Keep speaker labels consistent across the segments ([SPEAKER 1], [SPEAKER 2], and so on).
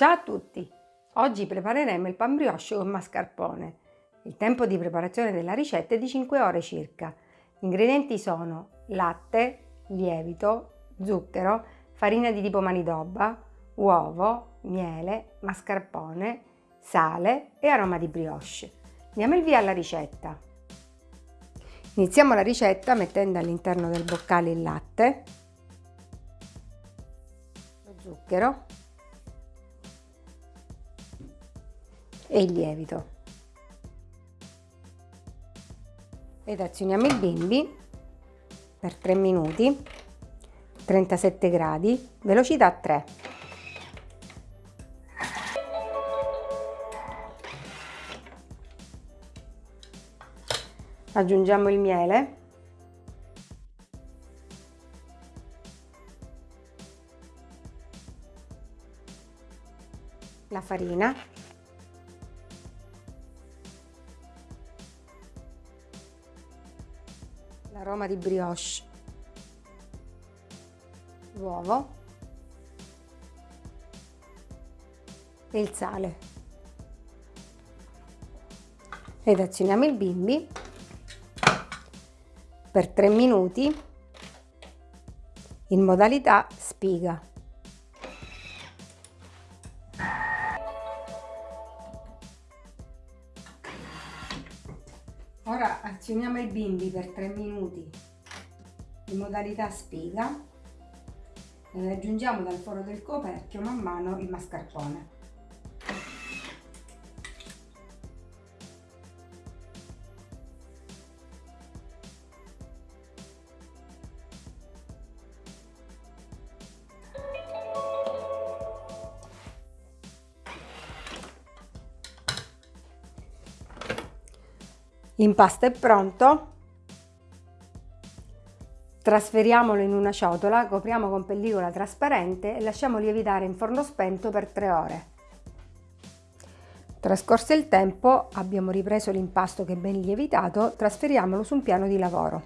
[SPEAKER 1] Ciao a tutti! Oggi prepareremo il pan brioche con mascarpone. Il tempo di preparazione della ricetta è di 5 ore circa. Gli ingredienti sono latte, lievito, zucchero, farina di tipo manidoba, uovo, miele, mascarpone, sale e aroma di brioche. Diamo il via alla ricetta. Iniziamo la ricetta mettendo all'interno del boccale il latte, lo zucchero e il lievito. Ed azioniamo il bimbi per 3 minuti, 37 gradi, velocità 3. Aggiungiamo il miele. La farina l'aroma di brioche, l'uovo e il sale. Ed azioniamo il bimbi per 3 minuti in modalità spiga. Ora azioniamo il bimbi per 3 minuti in modalità spiga e aggiungiamo dal foro del coperchio man mano il mascarpone. L'impasto è pronto. Trasferiamolo in una ciotola, copriamo con pellicola trasparente e lasciamo lievitare in forno spento per 3 ore. Trascorso il tempo, abbiamo ripreso l'impasto che è ben lievitato, trasferiamolo su un piano di lavoro.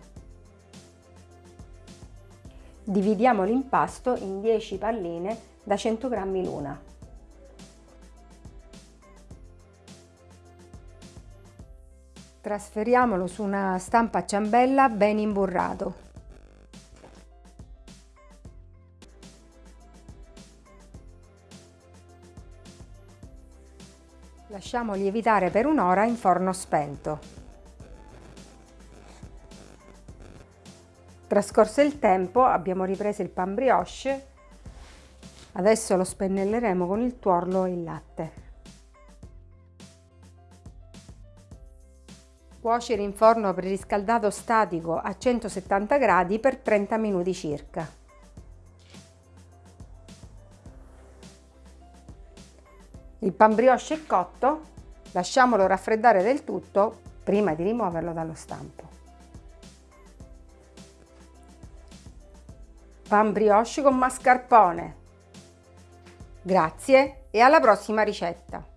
[SPEAKER 1] Dividiamo l'impasto in 10 palline da 100 g l'una. Trasferiamolo su una stampa a ciambella ben imburrato. Lasciamo lievitare per un'ora in forno spento. Trascorso il tempo abbiamo ripreso il pan brioche, adesso lo spennelleremo con il tuorlo e il latte. Cuocere in forno preriscaldato statico a 170 gradi per 30 minuti circa. Il pan brioche è cotto, lasciamolo raffreddare del tutto prima di rimuoverlo dallo stampo. Pan brioche con mascarpone. Grazie e alla prossima ricetta!